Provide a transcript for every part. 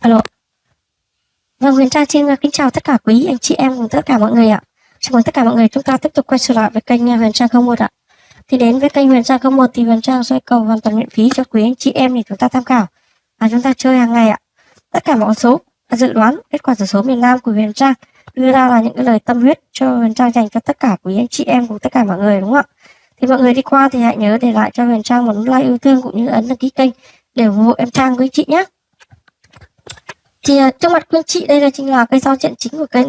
Alo. Vâng, Huyền Trang xin kính chào tất cả quý anh chị em cùng tất cả mọi người ạ. Chào mừng tất cả mọi người chúng ta tiếp tục quay trở lại với kênh à, Huyền Trang 01 ạ. Thì đến với kênh Huyền Trang 01 thì Huyền Trang sẽ cầu hoàn toàn miễn phí cho quý anh chị em để chúng ta tham khảo. Và chúng ta chơi hàng ngày ạ. Tất cả mọi số dự đoán kết quả số miền Nam của Huyền Trang đưa ra là những cái lời tâm huyết cho Huyền Trang dành cho tất cả quý anh chị em cùng tất cả mọi người đúng không ạ? Thì mọi người đi qua thì hãy nhớ để lại cho Huyền Trang một like yêu thương cũng như ấn đăng ký kênh để ủng hộ em Trang quý chị nhé thì à, trước mặt quý anh chị đây là chính là cây giao diện chính của kênh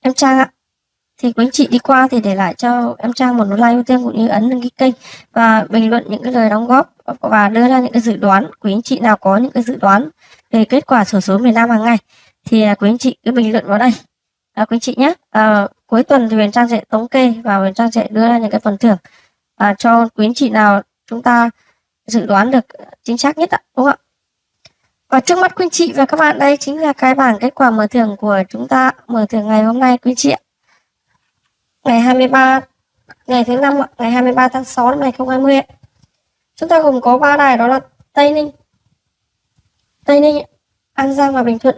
em Trang ạ. Thì quý anh chị đi qua thì để lại cho em Trang một nút like ưu tiên cũng như ấn đăng ký kênh và bình luận những cái lời đóng góp và đưa ra những cái dự đoán. Quý anh chị nào có những cái dự đoán về kết quả sổ số miền Nam hàng ngày thì à, quý anh chị cứ bình luận vào đây. À, quý anh chị nhé à, cuối tuần thì Huyền Trang sẽ thống kê và Huyền Trang sẽ đưa ra những cái phần thưởng à, cho quý anh chị nào chúng ta dự đoán được chính xác nhất ạ đúng không ạ? Và trước mắt quý chị và các bạn đây chính là cái bảng kết quả mở thưởng của chúng ta mở thưởng ngày hôm nay quý chị ạ. Ngày 23 ngày thứ năm ngày 23 tháng 6 năm 2020 ạ. Chúng ta gồm có ba đài đó là Tây Ninh, Tây Ninh, An Giang và Bình Thuận.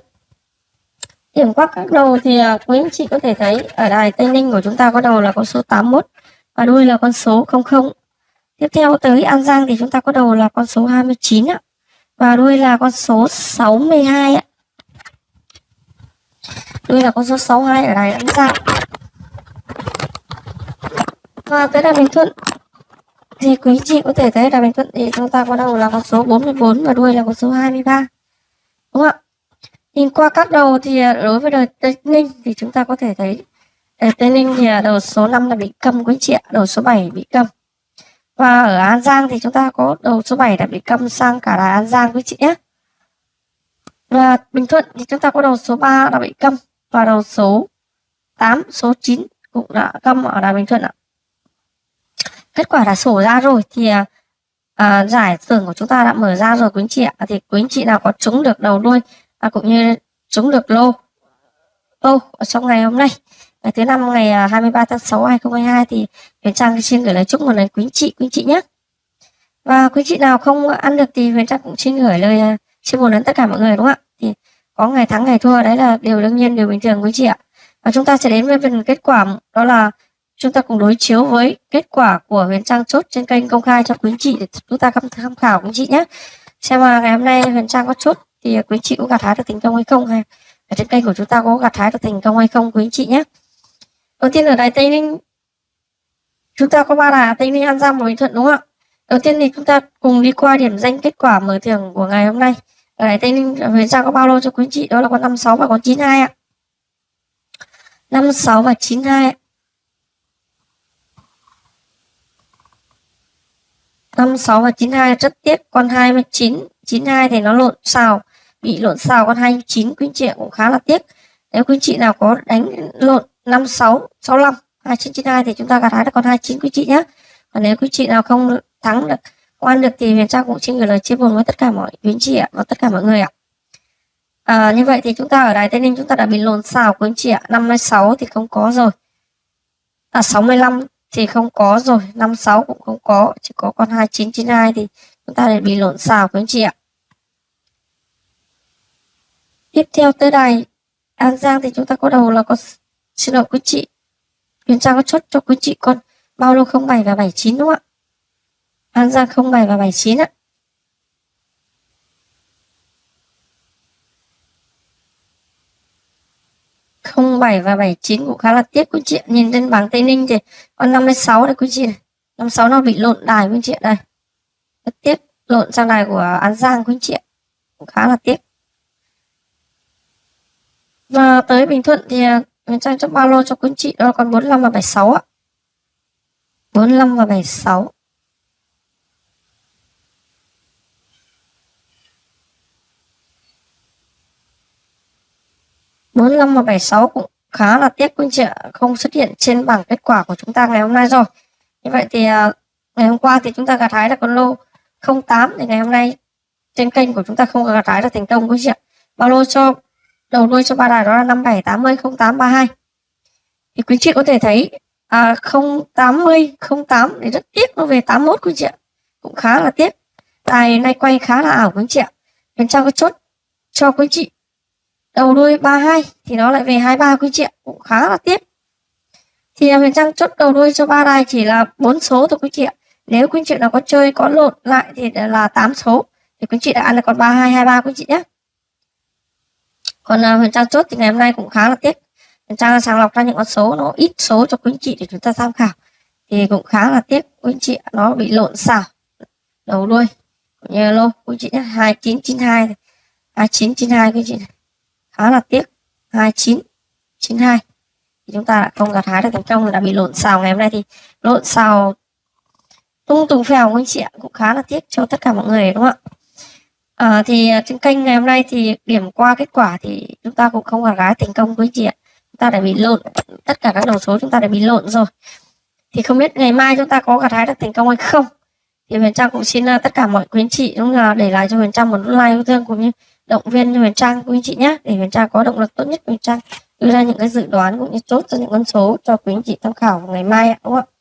Điểm qua các đầu thì à, quý anh chị có thể thấy ở đài Tây Ninh của chúng ta có đầu là con số 81 và đuôi là con số 00. Tiếp theo tới An Giang thì chúng ta có đầu là con số 29 ạ và đuôi là con số 62 ạ. Đuôi là con số 62 ở đài An Giang. Và tới đà Bình Thuận thì quý chị có thể thấy đà Bình Thuận thì chúng ta có đầu là con số 44 và đuôi là con số 23. Đúng không ạ? Nhìn qua các đầu thì à, đối với đời Tây Ninh thì chúng ta có thể thấy à, Tây Ninh thì à, đầu số 5 là bị cầm quý chị ạ, đầu số 7 bị cầm. Và ở An Giang thì chúng ta có đầu số 7 đã bị câm sang cả là An Giang quý chị nhé. Và Bình Thuận thì chúng ta có đầu số 3 đã bị câm và đầu số 8, số 9 cũng đã câm ở đà Bình Thuận ạ. Kết quả đã sổ ra rồi thì à, à, giải thưởng của chúng ta đã mở ra rồi quý anh chị ạ. Thì quý anh chị nào có trúng được đầu đuôi à, cũng như trúng được lô lô trong ngày hôm nay ngày thứ năm, ngày à, 23 tháng 6 2022 thì Huyền Trang xin gửi lời chúc một lời quý chị quý chị nhé. Và quý chị nào không ăn được thì Huyền Trang cũng xin gửi lời à, chia buồn đến tất cả mọi người, đúng không ạ? Thì có ngày thắng, ngày thua, đấy là điều đương nhiên, điều bình thường, quý chị ạ. Và chúng ta sẽ đến với phần kết quả, đó là chúng ta cùng đối chiếu với kết quả của Huyền Trang chốt trên kênh công khai cho quý chị để chúng ta tham khảo, quý chị nhé. Xem mà ngày hôm nay Huyền Trang có chốt thì quý chị có gặt hái được thành công hay không, hay ở trên kênh của chúng ta có gặt hái được thành công hay không, quý chị nhé đầu tiên ở đài tây ninh. Chúng ta có ba đài tây ninh, an giang và bình thuận, đúng không ạ? Đầu tiên thì chúng ta cùng đi qua điểm danh kết quả mở thưởng của ngày hôm nay. Ở đài tây ninh, huyền giang có bao lô cho quý chị? Đó là con 56 và con 92 ạ. 56 và 92 ạ. 56 và 92 rất tiếc. Con 29 92 thì nó lộn xào, bị lộn xào con 29 quý chị cũng khá là tiếc. Nếu quý chị nào có đánh lộn 56 65 2992 thì chúng ta gặt hái được con 29 quý chị nhé và nếu quý chị nào không thắng được quan được thì Huyền Trang cũng xin gửi lời chia buồn với tất cả mọi quý chị ạ và tất cả mọi người ạ. À, như vậy thì chúng ta ở Đài Tây Ninh chúng ta đã bị lồn xào quý chị ạ. 56 thì không có rồi. À 65 thì không có rồi. 56 cũng không có chỉ có con 2992 thì chúng ta lại bị lộn xào quý chị ạ. Tiếp theo tới đài An Giang thì chúng ta có đầu là có Xin lỗi quý chị. Huyền Trang có chốt cho quý chị con, bao lô 07 và 79 đúng không ạ? An Giang 07 và 79 ạ. không bảy và 79 cũng khá là tiếc quý chị Nhìn trên bảng Tây Ninh thì con 56 đây quý chị này. 56 nó bị lộn đài quý chị đây. Rất tiếc, lộn sang đài của An Giang quý chị Cũng khá là tiếc. Và tới Bình Thuận thì à, Huyền Trang cho ba lô cho quý chị. Đó là con 45 và 76 ạ. 45 và 76. bốn năm và bảy sáu cũng khá là tiếc quý anh chị ạ. Không xuất hiện trên bảng kết quả của chúng ta ngày hôm nay rồi. Như vậy thì à, ngày hôm qua thì chúng ta gặt hái là con lô 08 thì ngày hôm nay trên kênh của chúng ta không gặt hái là thành công quý chị ạ. Bao lô cho đầu đuôi cho ba đài đó là 57 80 08 32 thì quý chị có thể thấy à, 080 08 thì rất tiếc nó về 81 quý chị ạ. Cũng khá là tiếc. Tài nay quay khá là ảo quý chị ạ. Bên trong có chốt cho quý chị. Đầu đuôi 32 thì nó lại về 23 quý chị ạ. Cũng khá là tiếc. Thì à, Huyền Trang chốt đầu đuôi cho ba đài chỉ là bốn số thôi quý chị ạ. Nếu quý chị nào có chơi có lộn lại thì là 8 số. Thì quý chị đã ăn được còn 3223 quý chị nhé còn à, uh, Huyền Trang chốt thì ngày hôm nay cũng khá là tiếc. Huyền Trang sàng lọc ra những con số nó ít số cho quý anh chị để chúng ta tham khảo. Thì cũng khá là tiếc quý anh chị nó bị lộn xào đầu đuôi như lô quý chị nhé 2992 2992 quý anh chị này. Khá là tiếc 2992 thì chúng ta đã không gặt hái được thành công đã bị lộn xào ngày hôm nay thì lộn xào tung tùng phèo quý anh chị ạ cũng khá là tiếc cho tất cả mọi người đúng không ạ? À, thì ờ, trên kênh ngày hôm nay thì điểm qua kết quả thì chúng ta cũng không gặt hái thành công với chị ạ. Chúng ta đã bị lộn tất cả các đầu số chúng ta đã bị lộn rồi. Thì không biết ngày mai chúng ta có gặt hái được thành công hay không? Thì Huyền Trang cũng xin uh, tất cả mọi quý anh chị cũng là để lại cho Huyền Trang một like yêu thương cũng như động viên cho Huyền Trang quý anh chị nhé để Huyền Trang có động lực tốt nhất Huyền Trang đưa ra những cái dự đoán cũng như chốt cho những con số cho quý anh chị tham khảo vào ngày mai đúng không ạ?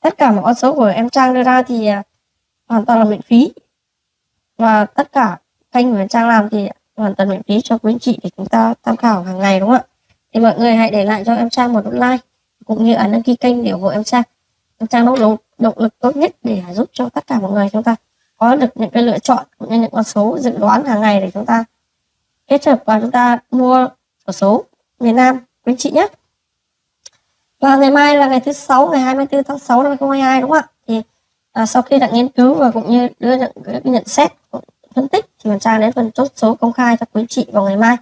Tất cả mọi con số của em Trang đưa ra thì uh, hoàn toàn là miễn phí và tất cả kênh của Trang làm thì hoàn toàn miễn phí cho quý anh chị để chúng ta tham khảo hàng ngày, đúng không ạ? Thì mọi người hãy để lại cho em Trang một nút like, cũng như ấn đăng ký kênh để ủng hộ em Trang. Em Trang nỗ lực động lực tốt nhất để giúp cho tất cả mọi người chúng ta có được những cái lựa chọn, cũng như những con số dự đoán hàng ngày để chúng ta kết hợp và chúng ta mua sổ số miền Nam, quý chị nhé. Và ngày mai là ngày thứ sáu, ngày 24 tháng 6 năm 2022 đúng không ạ? À, sau khi đã nghiên cứu và cũng như đưa những cái nhận xét phân tích thì mình trang đến phần chốt số công khai cho quý chị vào ngày mai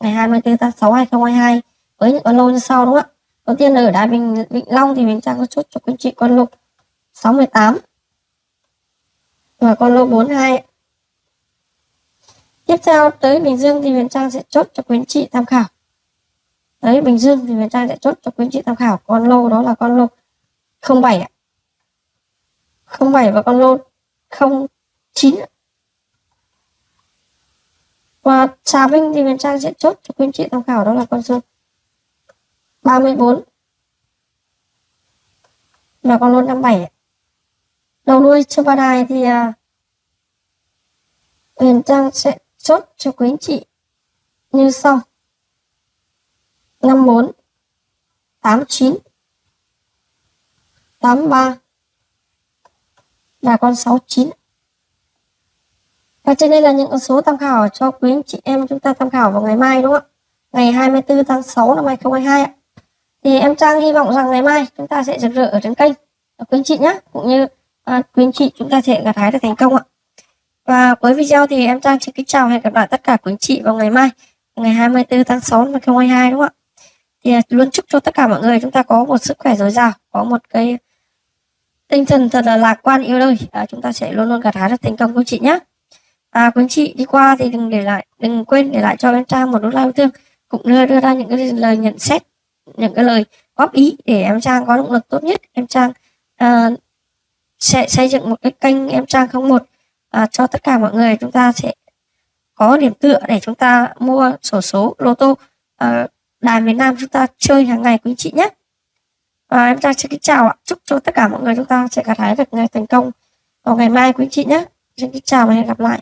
ngày 24 tháng 6 2022 với những con lô như sau đúng không ạ? Đầu tiên là ở đài bình vĩnh long thì mình trang có chốt cho quý chị con lô 68 và con lô 42 tiếp theo tới Bình Dương thì Huyền Trang sẽ chốt cho quý chị tham khảo. Đấy Bình Dương thì Huyền Trang sẽ chốt cho quý chị tham khảo con lô đó là con lô 07 ạ. 07 và con lô 09 và Trà Vinh thì Huyền Trang sẽ chốt cho quý anh chị tham khảo đó là con số 34 và con lô 57 đầu nuôi cho ba đài thì à, Huyền Trang sẽ chốt cho quý anh chị như sau. 54 89 83 là con 69 và trên đây là những con số tham khảo cho quý anh chị em chúng ta tham khảo vào ngày mai đúng không ạ? Ngày 24 tháng 6 năm 2022 ạ. Thì em Trang hy vọng rằng ngày mai chúng ta sẽ rực rỡ ở trên kênh. Quý anh chị nhé cũng như à, quý anh chị chúng ta sẽ gặt hái được thành công ạ. Và với video thì em Trang xin kính chào hẹn gặp lại tất cả quý anh chị vào ngày mai ngày 24 tháng 6 năm 2022 đúng không ạ? Thì à, luôn chúc cho tất cả mọi người chúng ta có một sức khỏe dồi dào có một cái tinh thần thật là lạc quan yêu đời à, chúng ta sẽ luôn luôn gặt hái được thành công quý chị nhé. À, quý chị đi qua thì đừng để lại đừng quên để lại cho em Trang một nút like thương cũng như đưa ra những cái lời nhận xét những cái lời góp ý để em Trang có động lực tốt nhất. Em Trang à, sẽ xây dựng một cái kênh em Trang không một à, cho tất cả mọi người. Chúng ta sẽ có điểm tựa để chúng ta mua sổ số lô tô à, đài miền Nam chúng ta chơi hàng ngày quý chị nhé và em Trang xin kính chào ạ. Chúc cho tất cả mọi người chúng ta sẽ gặt hái được ngày thành công vào ngày mai quý chị nhé. Xin kính chào và hẹn gặp lại.